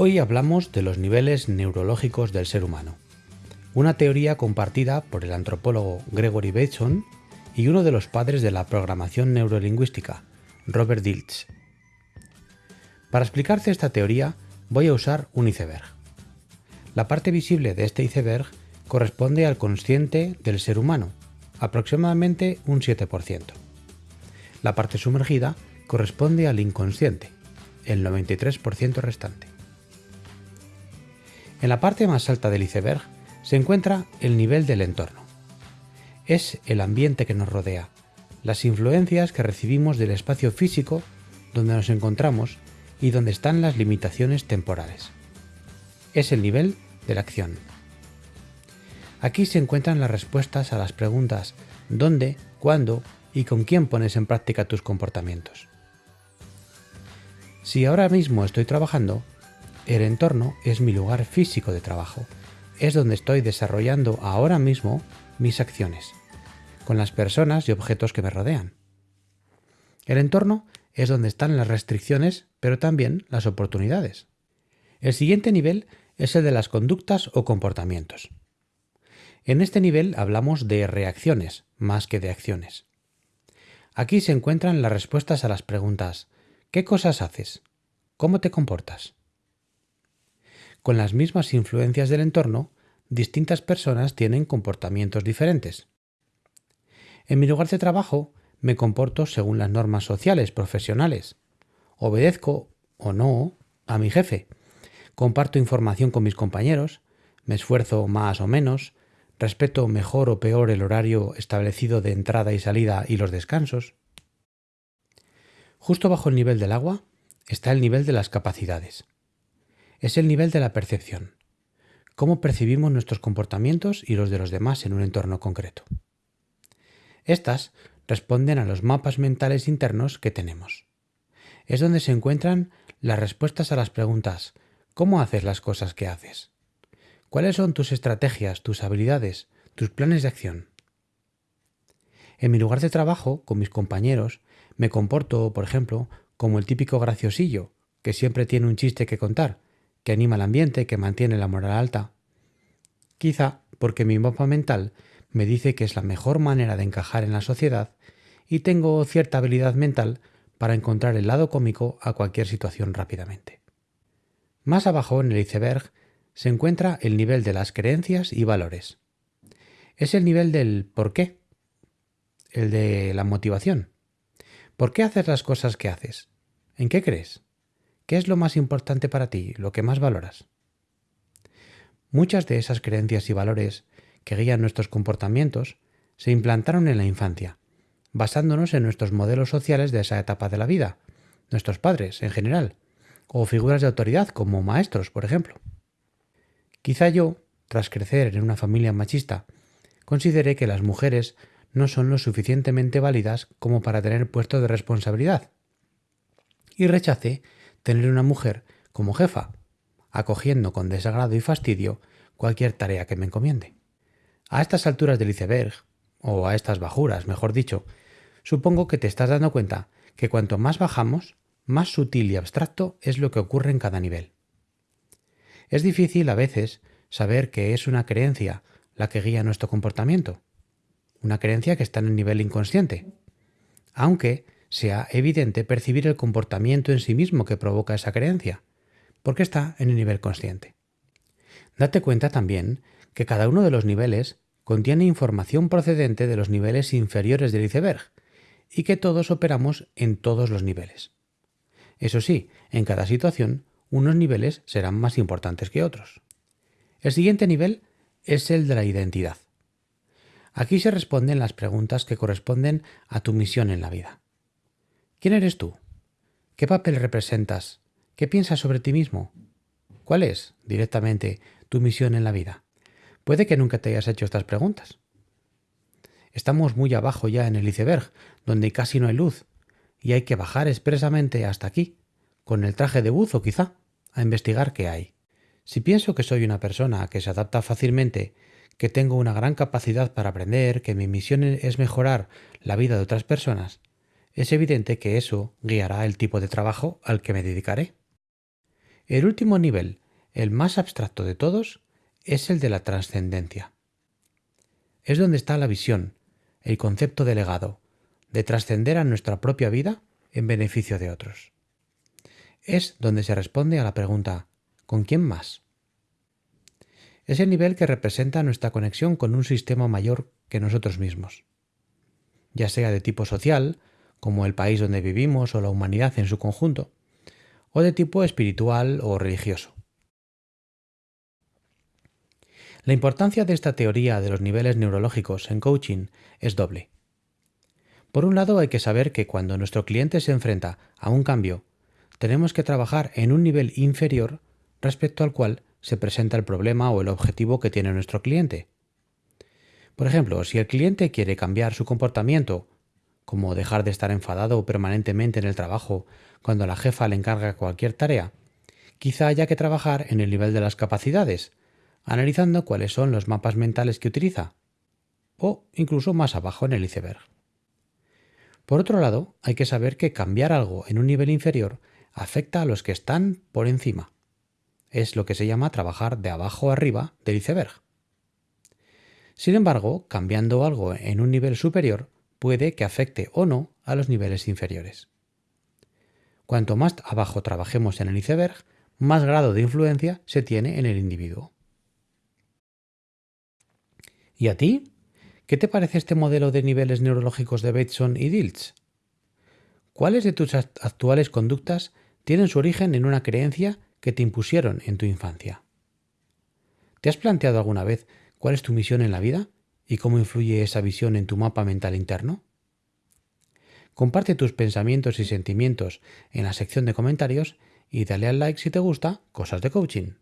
Hoy hablamos de los niveles neurológicos del ser humano, una teoría compartida por el antropólogo Gregory Bateson y uno de los padres de la programación neurolingüística, Robert Dilts. Para explicarte esta teoría voy a usar un iceberg. La parte visible de este iceberg corresponde al consciente del ser humano, aproximadamente un 7%. La parte sumergida corresponde al inconsciente, el 93% restante. En la parte más alta del iceberg se encuentra el nivel del entorno. Es el ambiente que nos rodea, las influencias que recibimos del espacio físico donde nos encontramos y donde están las limitaciones temporales. Es el nivel de la acción. Aquí se encuentran las respuestas a las preguntas ¿dónde, cuándo y con quién pones en práctica tus comportamientos? Si ahora mismo estoy trabajando, el entorno es mi lugar físico de trabajo. Es donde estoy desarrollando ahora mismo mis acciones, con las personas y objetos que me rodean. El entorno es donde están las restricciones, pero también las oportunidades. El siguiente nivel es el de las conductas o comportamientos. En este nivel hablamos de reacciones más que de acciones. Aquí se encuentran las respuestas a las preguntas ¿qué cosas haces? ¿Cómo te comportas? Con las mismas influencias del entorno, distintas personas tienen comportamientos diferentes. En mi lugar de trabajo me comporto según las normas sociales, profesionales. Obedezco o no a mi jefe. Comparto información con mis compañeros. Me esfuerzo más o menos. Respeto mejor o peor el horario establecido de entrada y salida y los descansos. Justo bajo el nivel del agua está el nivel de las capacidades es el nivel de la percepción. Cómo percibimos nuestros comportamientos y los de los demás en un entorno concreto. Estas responden a los mapas mentales internos que tenemos. Es donde se encuentran las respuestas a las preguntas ¿Cómo haces las cosas que haces? ¿Cuáles son tus estrategias, tus habilidades, tus planes de acción? En mi lugar de trabajo, con mis compañeros, me comporto, por ejemplo, como el típico graciosillo, que siempre tiene un chiste que contar que anima el ambiente, que mantiene la moral alta. Quizá porque mi mapa mental me dice que es la mejor manera de encajar en la sociedad y tengo cierta habilidad mental para encontrar el lado cómico a cualquier situación rápidamente. Más abajo en el iceberg se encuentra el nivel de las creencias y valores. Es el nivel del por qué, el de la motivación. ¿Por qué haces las cosas que haces? ¿En qué crees? ¿Qué es lo más importante para ti, lo que más valoras? Muchas de esas creencias y valores que guían nuestros comportamientos se implantaron en la infancia, basándonos en nuestros modelos sociales de esa etapa de la vida, nuestros padres en general, o figuras de autoridad como maestros, por ejemplo. Quizá yo, tras crecer en una familia machista, consideré que las mujeres no son lo suficientemente válidas como para tener puestos de responsabilidad, y rechacé tener una mujer como jefa, acogiendo con desagrado y fastidio cualquier tarea que me encomiende. A estas alturas del iceberg, o a estas bajuras, mejor dicho, supongo que te estás dando cuenta que cuanto más bajamos, más sutil y abstracto es lo que ocurre en cada nivel. Es difícil a veces saber que es una creencia la que guía nuestro comportamiento, una creencia que está en el nivel inconsciente, aunque sea evidente percibir el comportamiento en sí mismo que provoca esa creencia, porque está en el nivel consciente. Date cuenta también que cada uno de los niveles contiene información procedente de los niveles inferiores del iceberg y que todos operamos en todos los niveles. Eso sí, en cada situación, unos niveles serán más importantes que otros. El siguiente nivel es el de la identidad. Aquí se responden las preguntas que corresponden a tu misión en la vida. ¿Quién eres tú? ¿Qué papel representas? ¿Qué piensas sobre ti mismo? ¿Cuál es, directamente, tu misión en la vida? Puede que nunca te hayas hecho estas preguntas. Estamos muy abajo ya en el iceberg, donde casi no hay luz, y hay que bajar expresamente hasta aquí, con el traje de buzo quizá, a investigar qué hay. Si pienso que soy una persona que se adapta fácilmente, que tengo una gran capacidad para aprender, que mi misión es mejorar la vida de otras personas, es evidente que eso guiará el tipo de trabajo al que me dedicaré. El último nivel, el más abstracto de todos, es el de la trascendencia. Es donde está la visión, el concepto de legado, de trascender a nuestra propia vida en beneficio de otros. Es donde se responde a la pregunta ¿con quién más? Es el nivel que representa nuestra conexión con un sistema mayor que nosotros mismos, ya sea de tipo social, como el país donde vivimos o la humanidad en su conjunto, o de tipo espiritual o religioso. La importancia de esta teoría de los niveles neurológicos en coaching es doble. Por un lado, hay que saber que cuando nuestro cliente se enfrenta a un cambio, tenemos que trabajar en un nivel inferior respecto al cual se presenta el problema o el objetivo que tiene nuestro cliente. Por ejemplo, si el cliente quiere cambiar su comportamiento, como dejar de estar enfadado permanentemente en el trabajo cuando la jefa le encarga cualquier tarea, quizá haya que trabajar en el nivel de las capacidades, analizando cuáles son los mapas mentales que utiliza, o incluso más abajo en el iceberg. Por otro lado, hay que saber que cambiar algo en un nivel inferior afecta a los que están por encima. Es lo que se llama trabajar de abajo arriba del iceberg. Sin embargo, cambiando algo en un nivel superior puede que afecte o no a los niveles inferiores. Cuanto más abajo trabajemos en el iceberg, más grado de influencia se tiene en el individuo. ¿Y a ti? ¿Qué te parece este modelo de niveles neurológicos de Bateson y Dilts? ¿Cuáles de tus actuales conductas tienen su origen en una creencia que te impusieron en tu infancia? ¿Te has planteado alguna vez cuál es tu misión en la vida y cómo influye esa visión en tu mapa mental interno? Comparte tus pensamientos y sentimientos en la sección de comentarios y dale al like si te gusta Cosas de Coaching.